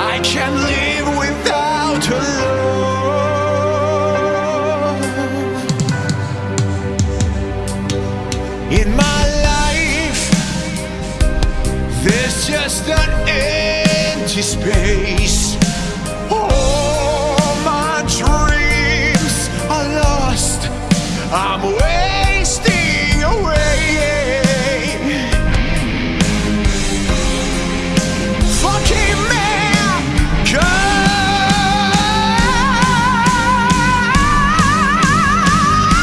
I can't live without her love. In my life, there's just an empty space. All my dreams are lost. I'm waiting.